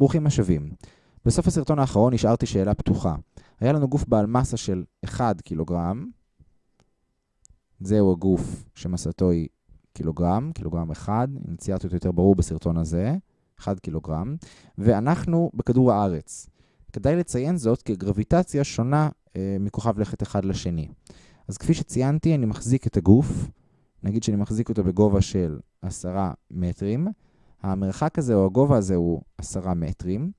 ברוכים השבים. בסוף הסרטון האחרון נשארתי שאלה פתוחה. היה לנו גוף בעל מסה של 1 קילוגרם, זהו הגוף שמסתו היא קילוגרם, קילוגרם 1, אם ציירתי אותו יותר ברור בסרטון הזה, 1 קילוגרם, ואנחנו בכדור הארץ. כדאי לציין זאת כי גרביטציה שונה אה, מכוכב לכת אחד לשני. אז כפי שציינתי, אני מחזיק את הגוף, נגיד שאני מחזיק אותו בגובה של 10 מטרים, המרחק הזה או הגובה הזה הוא 10 מטרים.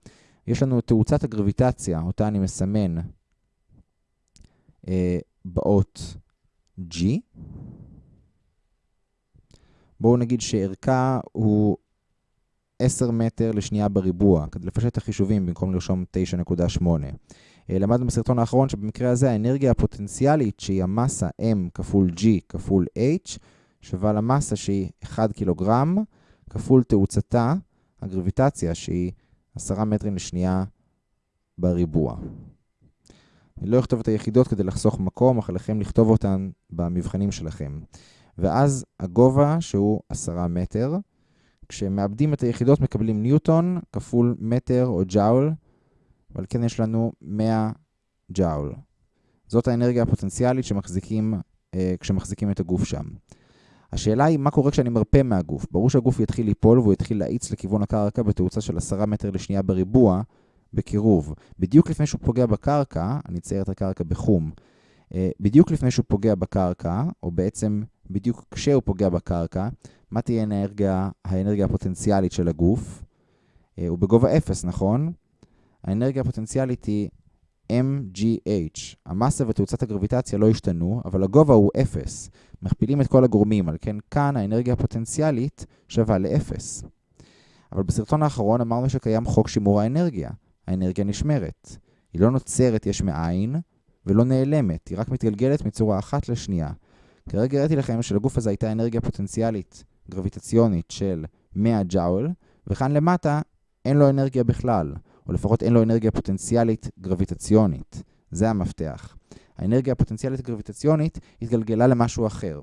יש לנו תאוצת הגרביטציה, אותה אני מסמן אה, באות G. בואו נגיד שערכה הוא 10 מטר לשנייה בריבוע, כדי לפשט את החישובים במקום לרשום 9.8. אה, למדנו בסרטון האחרון שבמקרה הזה האנרגיה הפוטנציאלית שהיא המסה M כפול G כפול H שווה למסה שהיא 1 קילוגרם כפול תאוצתה, הגרביטציה שהיא 10 מטרים לשנייה בריבוע. אני לא אכתוב את היחידות כדי לחסוך מקום, אך לכם לכתוב אותן במבחנים שלכם. ואז הגובה שהוא 10 מטר. כשמאבדים את היחידות מקבלים ניוטון כפול מטר או ג'אול, אבל כן יש לנו 100 ג'אול. זאת האנרגיה הפוטנציאלית שמחזיקים, אה, כשמחזיקים את הגוף שם. השאלה היא מה קורה כשאני מרפה מהגוף. ברור שהגוף יתחיל ליפול והוא יתחיל להאיץ לכיוון הקרקע בתאוצה של 10 מטר לשנייה בריבוע בקירוב. בדיוק לפני שהוא פוגע בקרקע, אני אצייר את הקרקע בחום, אה, בדיוק לפני שהוא פוגע בקרקע, או בעצם בדיוק כשהוא פוגע בקרקע, מה תהיה האנרגיה, האנרגיה הפוטנציאלית של הגוף? אה, הוא בגובה 0, נכון? האנרגיה הפוטנציאלית היא MGH. המסה ותאוצת הגרביטציה לא השתנו, אבל הגובה הוא 0. מכפילים את כל הגורמים, על כן כאן האנרגיה הפוטנציאלית שווה ל-0. אבל בסרטון האחרון אמרנו שקיים חוק שימור האנרגיה. האנרגיה נשמרת. היא לא נוצרת יש מאין ולא נעלמת, היא רק מתגלגלת מצורה אחת לשנייה. כרגע הראיתי לכם שלגוף הזה הייתה אנרגיה פוטנציאלית גרביטציונית של 100 ג'אול, וכאן למטה אין לו אנרגיה בכלל. או לפחות אין לו אנרגיה פוטנציאלית גרביטציונית. זה המפתח. האנרגיה הפוטנציאלית גרביטציונית התגלגלה למשהו אחר.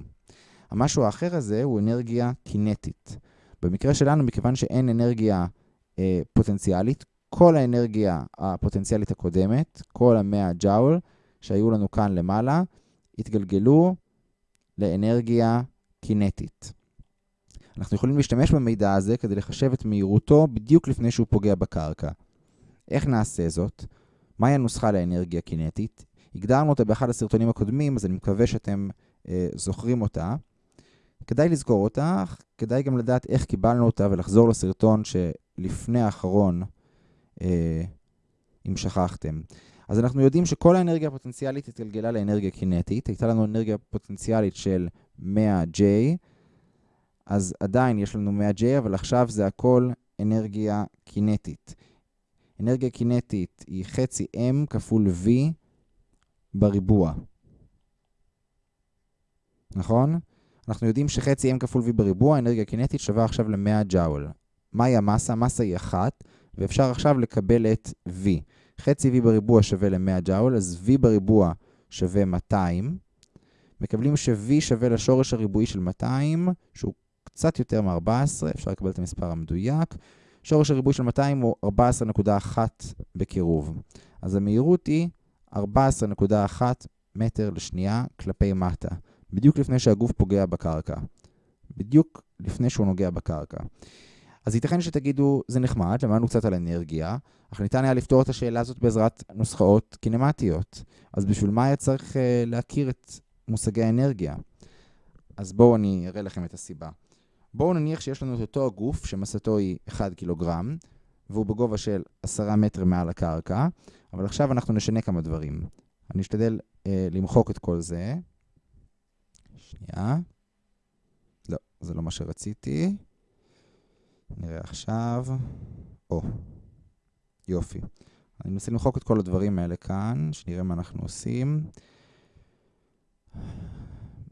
המשהו האחר הזה הוא אנרגיה קינטית. במקרה שלנו, מכיוון שאין אנרגיה אה, פוטנציאלית, כל האנרגיה הפוטנציאלית הקודמת, כל ה-100 ג'אול שהיו לנו כאן למעלה, התגלגלו לאנרגיה קינטית. אנחנו יכולים להשתמש במידע הזה כדי לחשב את מהירותו בדיוק לפני שהוא פוגע בקרקע. איך נעשה זאת? מהי הנוסחה לאנרגיה קינטית? הגדרנו אותה באחד הסרטונים הקודמים, אז אני מקווה שאתם אה, זוכרים אותה. כדאי לזכור אותה, כדאי גם לדעת איך קיבלנו אותה ולחזור לסרטון שלפני האחרון, אה, אם שכחתם. אז אנחנו יודעים שכל האנרגיה הפוטנציאלית התגלגלה לאנרגיה קינטית. הייתה לנו אנרגיה פוטנציאלית של 100J, אז עדיין יש לנו 100J, אבל עכשיו זה הכל אנרגיה קינטית. אנרגיה קינטית היא חצי M כפול V בריבוע. נכון? אנחנו יודעים שחצי M כפול V בריבוע, אנרגיה קינטית שווה עכשיו ל-100 ג'אול. מהי המסה? המסה היא 1, ואפשר עכשיו לקבל את V. חצי V בריבוע שווה ל-100 ג'אול, אז V בריבוע שווה 200. מקבלים ש-V שווה לשורש הריבועי של 200, שהוא קצת יותר מ-14, אפשר לקבל את המספר המדויק. שורש הריבוי של 200 הוא 14.1 בקירוב. אז המהירות היא 14.1 מטר לשנייה כלפי מטה, בדיוק לפני שהגוף פוגע בקרקע. בדיוק לפני שהוא נוגע בקרקע. אז ייתכן שתגידו, זה נחמד, למדנו קצת על אנרגיה, אך ניתן היה לפתור את השאלה הזאת בעזרת נוסחאות קינמטיות. אז בשביל מה היה צריך uh, להכיר את מושגי האנרגיה? אז בואו אני אראה לכם את הסיבה. בואו נניח שיש לנו את אותו הגוף שמסתו היא 1 קילוגרם, והוא בגובה של 10 מטר מעל הקרקע, אבל עכשיו אנחנו נשנה כמה דברים. אני אשתדל אה, למחוק את כל זה. שנייה. לא, זה לא מה שרציתי. נראה עכשיו. או, יופי. אני מנסה למחוק את כל הדברים האלה כאן, שנראה מה אנחנו עושים.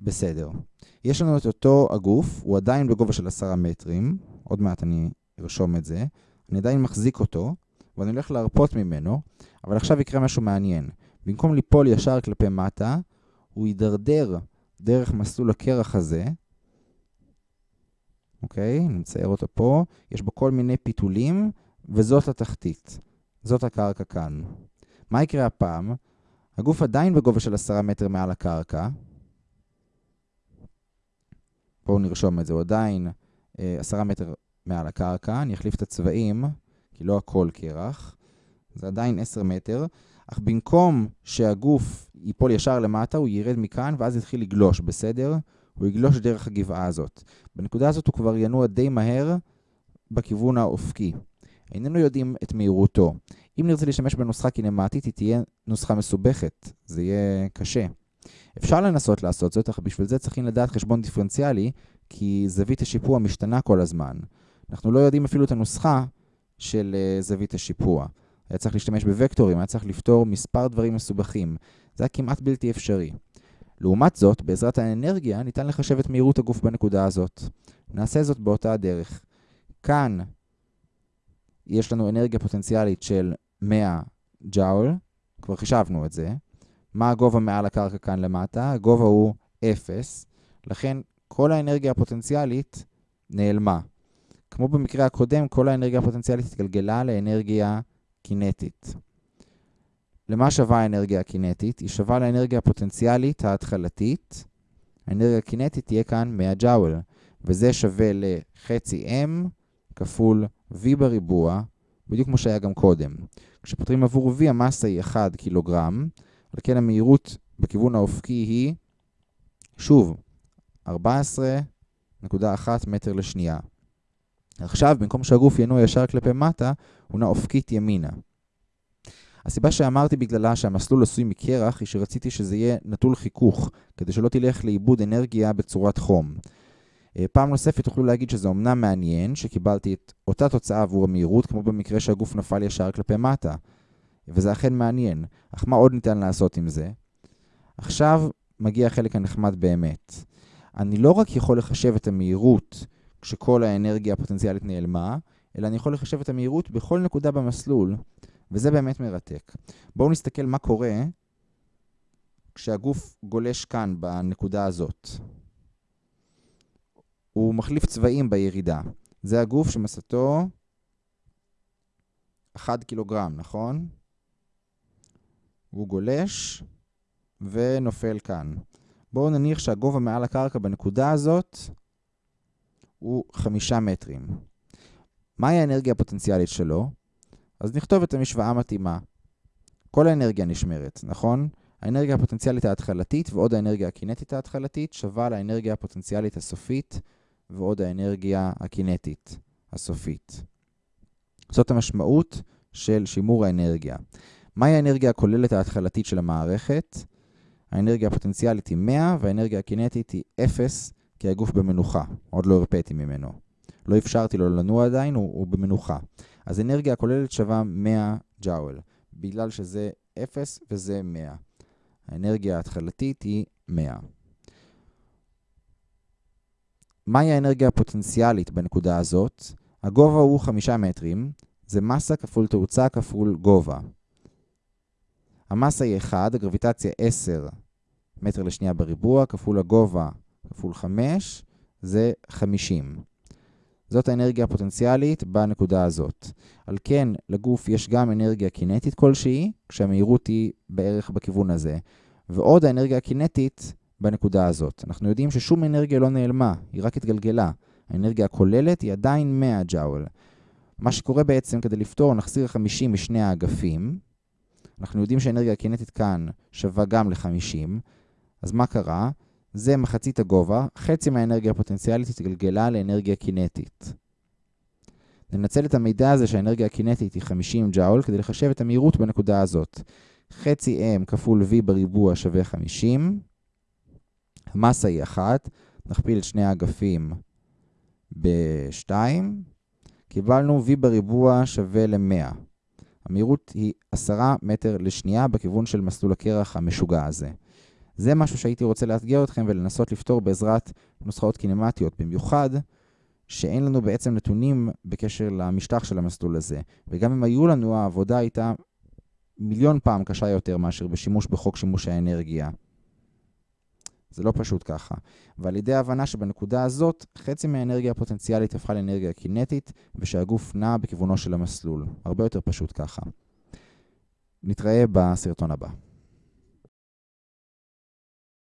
בסדר. יש לנו את אותו הגוף, הוא עדיין בגובה של 10 מטרים, עוד מעט אני ארשום את זה, אני עדיין מחזיק אותו, ואני הולך להרפות ממנו, אבל עכשיו יקרה משהו מעניין. במקום ליפול ישר כלפי מטה, הוא יידרדר דרך מסלול הקרח הזה, אוקיי? אני מצייר אותו פה, יש בו כל מיני פיתולים, וזאת התחתית. זאת הקרקע כאן. מה יקרה הפעם? הגוף עדיין בגובה של 10 מטר מעל הקרקע. בואו נרשום את זה, הוא עדיין 10 מטר מעל הקרקע. אני אחליף את הצבעים, כי לא הכל קרח. זה עדיין 10 מטר, אך במקום שהגוף ייפול ישר למטה, הוא ירד מכאן ואז יתחיל לגלוש, בסדר? הוא יגלוש דרך הגבעה הזאת. בנקודה הזאת הוא כבר ינוע די מהר בכיוון האופקי. איננו יודעים את מהירותו. אם נרצה להשתמש בנוסחה קינמטית, היא תהיה נוסחה מסובכת. זה יהיה קשה. אפשר לנסות לעשות זאת, אך בשביל זה צריכים לדעת חשבון דיפרנציאלי, כי זווית השיפוע משתנה כל הזמן. אנחנו לא יודעים אפילו את הנוסחה של uh, זווית השיפוע. היה צריך להשתמש בוקטורים, היה צריך לפתור מספר דברים מסובכים. זה היה כמעט בלתי אפשרי. לעומת זאת, בעזרת האנרגיה ניתן לחשב את מהירות הגוף בנקודה הזאת. נעשה זאת באותה הדרך. כאן יש לנו אנרגיה פוטנציאלית של 100 ג'אול, כבר חישבנו את זה. מה הגובה מעל הקרקע כאן למטה? הגובה הוא 0, לכן כל האנרגיה הפוטנציאלית נעלמה. כמו במקרה הקודם, כל האנרגיה הפוטנציאלית התגלגלה לאנרגיה קינטית. למה שווה האנרגיה הקינטית? היא שווה לאנרגיה הפוטנציאלית ההתחלתית. האנרגיה הקינטית תהיה כאן 100 ג'אול, וזה שווה לחצי m כפול v בריבוע, בדיוק כמו שהיה גם קודם. כשפותרים עבור v המסה היא 1 קילוגרם, על כן המהירות בכיוון האופקי היא, שוב, 14.1 מטר לשנייה. עכשיו, במקום שהגוף ינוע ישר כלפי מטה, הוא נע אופקית ימינה. הסיבה שאמרתי בגללה שהמסלול עשוי מקרח היא שרציתי שזה יהיה נטול חיכוך, כדי שלא תלך לאיבוד אנרגיה בצורת חום. אה, פעם נוספת תוכלו להגיד שזה אומנם מעניין, שקיבלתי את אותה תוצאה עבור המהירות, כמו במקרה שהגוף נפל ישר כלפי מטה. וזה אכן מעניין. אך מה עוד ניתן לעשות עם זה? עכשיו מגיע החלק הנחמד באמת. אני לא רק יכול לחשב את המהירות כשכל האנרגיה הפוטנציאלית נעלמה, אלא אני יכול לחשב את המהירות בכל נקודה במסלול, וזה באמת מרתק. בואו נסתכל מה קורה כשהגוף גולש כאן, בנקודה הזאת. הוא מחליף צבעים בירידה. זה הגוף שמסתו 1 קילוגרם, נכון? הוא גולש ונופל כאן. בואו נניח שהגובה מעל הקרקע בנקודה הזאת הוא 5 מטרים. מהי האנרגיה הפוטנציאלית שלו? אז נכתוב את המשוואה המתאימה. כל האנרגיה נשמרת, נכון? האנרגיה הפוטנציאלית ההתחלתית ועוד האנרגיה הקינטית ההתחלתית שווה לאנרגיה הפוטנציאלית הסופית ועוד האנרגיה הקינטית הסופית. זאת המשמעות של שימור האנרגיה. מהי האנרגיה הכוללת ההתחלתית של המערכת? האנרגיה הפוטנציאלית היא 100 והאנרגיה הקינטית היא 0 כי הגוף במנוחה. עוד לא הרפאתי ממנו. לא אפשרתי לו לנוע עדיין, הוא, הוא במנוחה. אז אנרגיה הכוללת שווה 100 ג'אול, בגלל שזה 0 וזה 100. האנרגיה ההתחלתית היא 100. מהי האנרגיה הפוטנציאלית בנקודה הזאת? הגובה הוא 5 מטרים, זה מסה כפול תאוצה כפול גובה. המסה היא 1, הגרביטציה 10 מטר לשנייה בריבוע, כפול הגובה כפול 5, זה 50. זאת האנרגיה הפוטנציאלית בנקודה הזאת. על כן, לגוף יש גם אנרגיה קינטית כלשהי, כשהמהירות היא בערך בכיוון הזה. ועוד האנרגיה הקינטית בנקודה הזאת. אנחנו יודעים ששום אנרגיה לא נעלמה, היא רק התגלגלה. האנרגיה הכוללת היא עדיין 100 ג'אול. מה שקורה בעצם, כדי לפתור, נחזיר 50 משני האגפים. אנחנו יודעים שהאנרגיה הקינטית כאן שווה גם ל-50. אז מה קרה? זה מחצית הגובה, חצי מהאנרגיה הפוטנציאלית התגלגלה לאנרגיה קינטית. ננצל את המידע הזה שהאנרגיה הקינטית היא 50 ג'אול כדי לחשב את המהירות בנקודה הזאת. חצי m כפול v בריבוע שווה 50. המסה היא 1, נכפיל את שני האגפים ב-2. קיבלנו v בריבוע שווה ל-100. המהירות היא 10 מטר לשנייה בכיוון של מסלול הקרח המשוגע הזה. זה משהו שהייתי רוצה לאתגר אתכם ולנסות לפתור בעזרת נוסחאות קינמטיות, במיוחד שאין לנו בעצם נתונים בקשר למשטח של המסלול הזה. וגם אם היו לנו, העבודה הייתה מיליון פעם קשה יותר מאשר בשימוש בחוק שימוש האנרגיה. זה לא פשוט ככה. ועל ידי ההבנה שבנקודה הזאת, חצי מהאנרגיה הפוטנציאלית הפכה לאנרגיה קינטית, ושהגוף נע בכיוונו של המסלול. הרבה יותר פשוט ככה. נתראה בסרטון הבא.